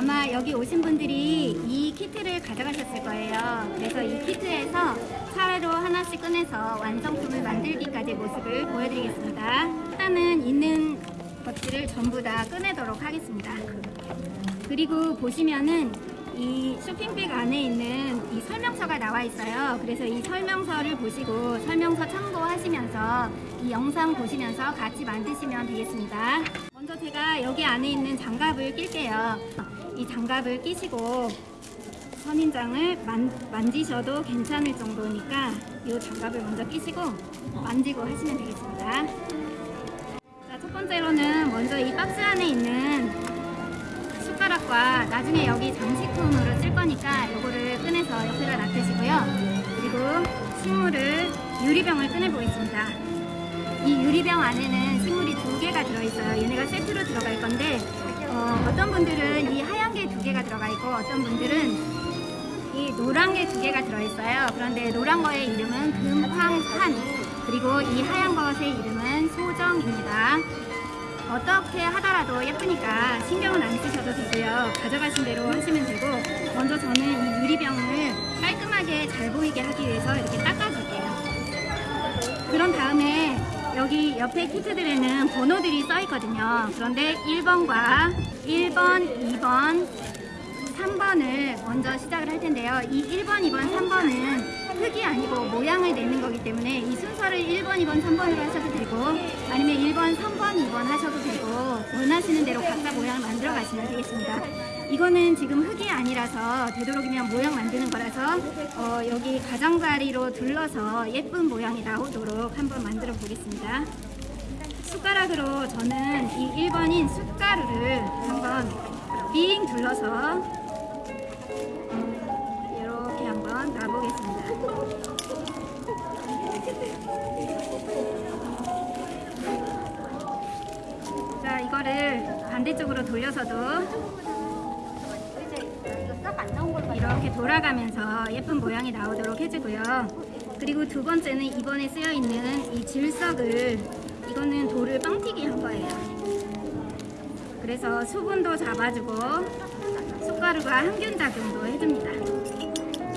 아마 여기 오신 분들이 이 키트를 가져가셨을 거예요. 그래서 이 키트에서 차로 하나씩 꺼내서 완성품을 만들기까지 모습을 보여드리겠습니다. 일단은 있는 것들을 전부 다 꺼내도록 하겠습니다. 그리고 보시면은 이 쇼핑백 안에 있는 이 설명서가 나와 있어요. 그래서 이 설명서를 보시고 설명서 참고하시면서 이 영상 보시면서 같이 만드시면 되겠습니다. 먼저 제가 여기 안에 있는 장갑을 낄게요. 이 장갑을 끼시고 선인장을 만, 만지셔도 괜찮을 정도니까 이 장갑을 먼저 끼시고 만지고 하시면 되겠습니다. 자, 첫 번째로는 먼저 이 박스 안에 있는 숟가락과 나중에 여기 장식품으로 쓸 거니까 이거를 꺼내서 옆에다 놔두시고요. 그리고 식물을 유리병을 꺼내 보겠습니다. 이 유리병 안에는 두 개가 들어있어요. 얘네가 세트로 들어갈 건데 어, 떤 분들은 이 하얀 게 두 개가 들어가 있고 어떤 분들은 이 노란 게 두 개가 들어있어요. 그런데 노란 거의 이름은 금황산 그리고 이 하얀 것의 이름은 소정입니다. 어떻게 하더라도 예쁘니까 신경은 안 쓰셔도 되고요. 가져가신 대로 하시면 되고 먼저 저는 이 유리병을 깔끔하게 잘 보이게 하기 위해서 이렇게 닦아줄게요. 그런 다음에 여기 옆에 키트들에는 번호들이 써 있거든요. 그런데 1번과 1번, 2번, 3번을 먼저 시작을 할 텐데요. 이 1번, 2번, 3번은 흙이 아니고 모양을 내는 거기 때문에 이 순서를 1번, 2번, 3번으로 하셔도 되고 아니면 1번, 3번, 2번 하셔도 되고 원하시는 대로 각자 모양을 만들어 가시면 되겠습니다. 이거는 지금 흙이 아니라서 되도록이면 모양 만드는 거라서 어, 여기 가장자리로 둘러서 예쁜 모양이 나오도록 한번 만들어 보겠습니다. 숟가락으로 저는 이 1번인 숟가루를 한번 빙 둘러서 이렇게 한번 놔보겠습니다. 자, 이거를 반대쪽으로 돌려서도 이렇게 돌아가면서 예쁜 모양이 나오도록 해주고요. 그리고 두 번째는 이번에 쓰여 있는 이 질석을 이거는 돌을 빵튀기 한 거예요. 그래서 수분도 잡아주고 숟가루가 항균 작용도 해줍니다.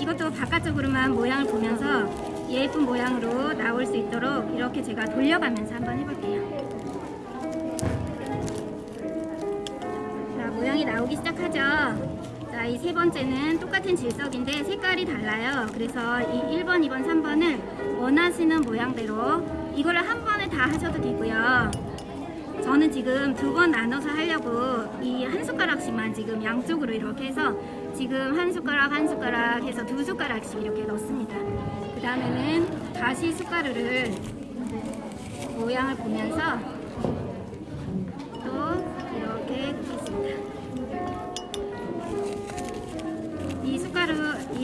이것도 바깥쪽으로만 모양을 보면서 예쁜 모양으로 나올 수 있도록 이렇게 제가 돌려가면서 한번 해볼게요. 자, 모양이 나오기 시작하죠. 자, 이 세 번째는 똑같은 질석인데 색깔이 달라요. 그래서 이 1번, 2번, 3번을 원하시는 모양대로 이거를 한 번에 다 하셔도 되고요. 저는 지금 두 번 나눠서 하려고 이 한 숟가락씩만 지금 양쪽으로 이렇게 해서 지금 한 숟가락 한 숟가락 해서 두 숟가락씩 이렇게 넣습니다. 그 다음에는 다시 숟가루를 모양을 보면서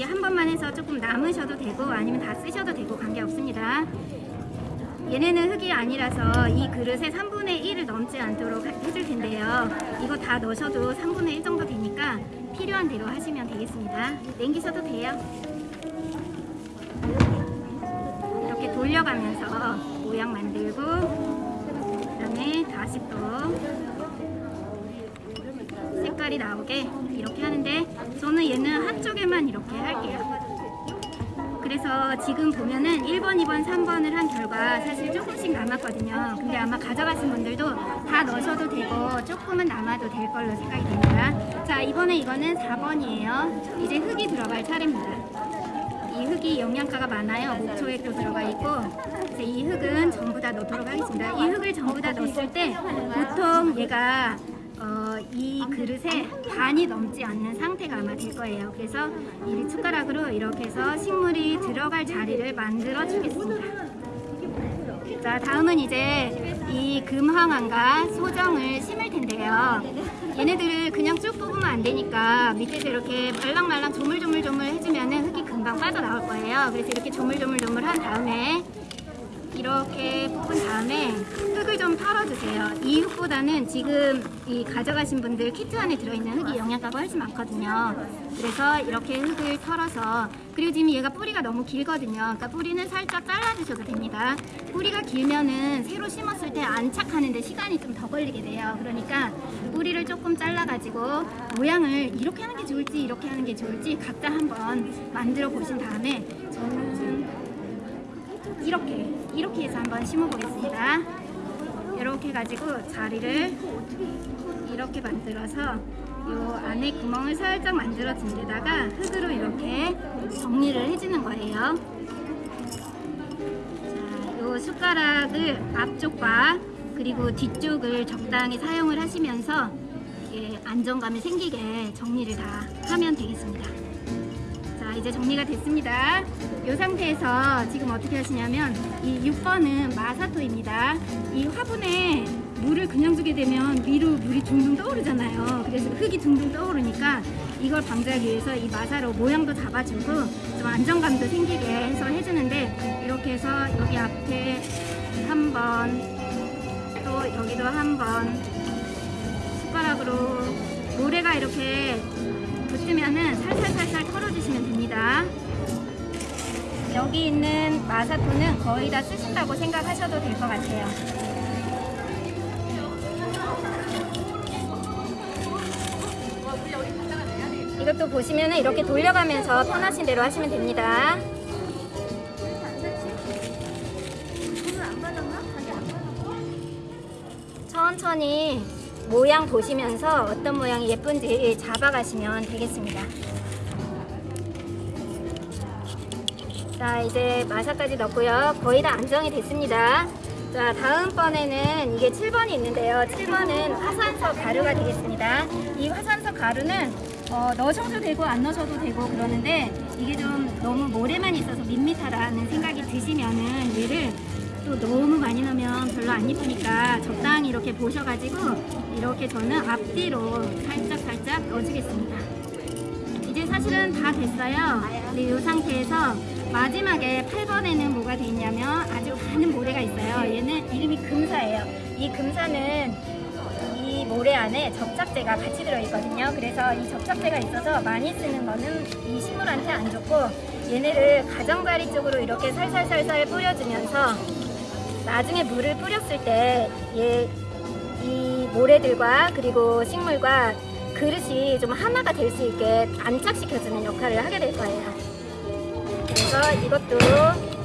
숟가루 이한 번만 해서 조금 남으셔도 되고 아니면 다 쓰셔도 되고 관계없습니다. 얘네는 흙이 아니라서 이 그릇에 3분의 1을 넘지 않도록 해줄 텐데요. 이거 다 넣으셔도 3분의 1 정도 되니까 필요한 대로 하시면 되겠습니다. 냉기셔도 돼요. 이렇게 돌려가면서 모양 만들고 그 다음에 다시 또 색깔이 나오게 이렇게 하는데 저는 얘는 한쪽에만 이렇게 할게요. 그래서 지금 보면은 1번, 2번, 3번을 한 결과 사실 조금씩 남았거든요. 근데 아마 가져가신 분들도 다 넣으셔도 되고 조금은 남아도 될 걸로 생각이 됩니다. 자, 이번에 이거는 4번이에요. 이제 흙이 들어갈 차례입니다. 이 흙이 영양가가 많아요. 목초액도 들어가 있고 이 흙은 전부 다 넣도록 하겠습니다. 이 흙을 전부 다 넣었을 때 보통 얘가 어, 이 그릇에 반이 넘지 않는 상태가 아마 될 거예요. 그래서 이 숟가락으로 이렇게 해서 식물이 들어갈 자리를 만들어 주겠습니다. 자, 다음은 이제 이 금황환과 소정을 심을 텐데요. 얘네들을 그냥 쭉 뽑으면 안 되니까 밑에서 이렇게 말랑말랑 조물조물조물 해주면 흙이 금방 빠져나올 거예요. 그래서 이렇게 조물조물조물 한 다음에 이렇게 뽑은 다음에 흙을 좀 털어주세요. 이 흙보다는 지금 이 가져가신 분들 키트 안에 들어있는 흙이 영양가가 훨씬 많거든요. 그래서 이렇게 흙을 털어서 그리고 지금 얘가 뿌리가 너무 길거든요. 그러니까 뿌리는 살짝 잘라주셔도 됩니다. 뿌리가 길면은 새로 심었을 때 안착하는데 시간이 좀 더 걸리게 돼요. 그러니까 뿌리를 조금 잘라가지고 모양을 이렇게 하는 게 좋을지 이렇게 하는 게 좋을지 각자 한번 만들어 보신 다음에 저는 이렇게 이렇게 해서 한번 심어 보겠습니다. 이렇게 해가지고 자리를 이렇게 만들어서 요 안에 구멍을 살짝 만들어 준 데다가 흙으로 이렇게 정리를 해주는 거예요. 자, 요 숟가락을 앞쪽과 그리고 뒤쪽을 적당히 사용을 하시면서 안정감이 생기게 정리를 다 하면 되겠습니다. 자 이제 정리가 됐습니다 이 상태에서 지금 어떻게 하시냐면 이 6번은 마사토입니다 이 화분에 물을 그냥 주게 되면 위로 물이 둥둥 떠오르잖아요 그래서 흙이 둥둥 떠오르니까 이걸 방지하기 위해서 이 마사로 모양도 잡아주고 좀 안정감도 생기게 해서 해주는데 이렇게 해서 여기 앞에 한 번 또 여기도 한 번 숟가락으로 모래가 이렇게 붙으면은 살살살살. 여기 있는 마사토는 거의 다 쓰신다고 생각하셔도 될 것 같아요. 이것도 보시면 이렇게 돌려가면서 편하신 대로 하시면 됩니다. 천천히 모양 보시면서 어떤 모양이 예쁜지 잡아가시면 되겠습니다. 자 이제 마사까지 넣고요. 거의 다 안정이 됐습니다. 자 다음번에는 이게 7번이 있는데요. 7번은 화산석 가루가 되겠습니다. 이 화산석 가루는 어, 넣으셔도 되고 안 넣으셔도 되고 그러는데 이게 좀 너무 모래만 있어서 밋밋하다는 생각이 드시면은 얘를 또 너무 많이 넣으면 별로 안 이쁘니까 적당히 이렇게 보셔가지고 이렇게 저는 앞뒤로 살짝 살짝 넣어주겠습니다. 이제 사실은 다 됐어요. 근데 이 상태에서 마지막에 8번에는 뭐가 돼 있냐면 아주 많은 모래가 있어요. 얘는 이름이 금사예요. 이 금사는 이 모래 안에 접착제가 같이 들어있거든요. 그래서 이 접착제가 있어서 많이 쓰는 거는 이 식물한테 안 좋고 얘네를 가정자리 쪽으로 이렇게 살살살살 뿌려주면서 나중에 물을 뿌렸을 때얘이 모래들과 그리고 식물과 그릇이 좀 하나가 될 수 있게 안착시켜주는 역할을 하게 될 거예요. 그래서 이것도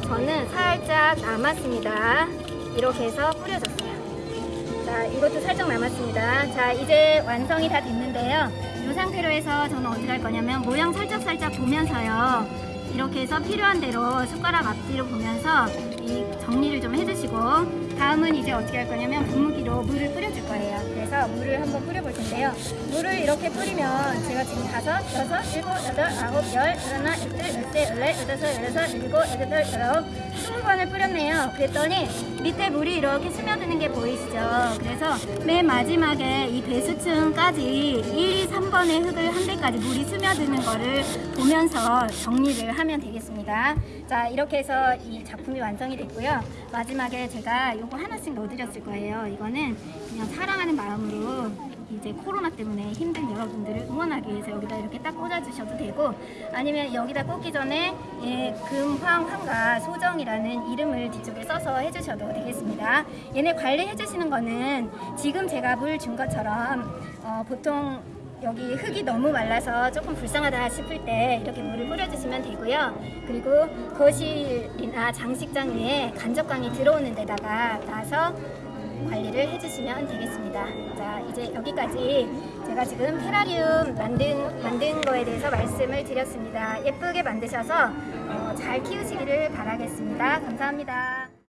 저는 살짝 남았습니다. 이렇게 해서 뿌려줬어요. 자, 이것도 살짝 남았습니다. 자, 이제 완성이 다 됐는데요. 이 상태로 해서 저는 어떻게 할 거냐면 모양 살짝살짝 보면서요. 이렇게 해서 필요한 대로 숟가락 앞뒤로 보면서 이 정리를 좀 해주시고 다음은 이제 어떻게 할 거냐면 분무기로 물을 뿌려줄 거예요. 그래서 물을 한번 뿌려볼 텐데요. 물을 이렇게 뿌리면 제가 지금 다섯, 여섯, 일곱, 여덟, 아홉, 열, 열하나, 열둘, 열세, 열넷, 열다섯, 열여섯, 일곱, 여덟, 열아홉, 스무 번을 뿌렸네요. 그랬더니 밑에 물이 이렇게 스며드는 게 보이시죠? 그래서 맨 마지막에 이 배수층까지 1, 2, 3번의 흙을 한 대까지 물이 스며드는 거를 보면서 정리를 하면 되겠습니다. 자, 이렇게 해서 이 작품이 완성이 됐고요. 마지막에 제가 요거 하나씩 넣어드렸을 거예요. 이거는 그냥 사랑하는 마음으로 이제 코로나 때문에 힘든 여러분들을 응원하기 위해서 여기다 이렇게 딱 꽂아주셔도 되고 아니면 여기다 꽂기 전에 예, 금황 황가 소정이라는 이름을 뒤쪽에 써서 해주셔도 되겠습니다. 얘네 관리해 주시는 거는 지금 제가 물 준 것처럼 어, 보통 여기 흙이 너무 말라서 조금 불쌍하다 싶을 때 이렇게 물을 뿌려주시면 되고요. 그리고 거실이 나 장식장 위에 간접광이 들어오는 데다가 놔서 관리를 해주시면 되겠습니다. 자, 이제 여기까지 제가 지금 테라리움 만든, 만든 거에 대해서 말씀을 드렸습니다. 예쁘게 만드셔서 어, 잘 키우시기를 바라겠습니다. 감사합니다.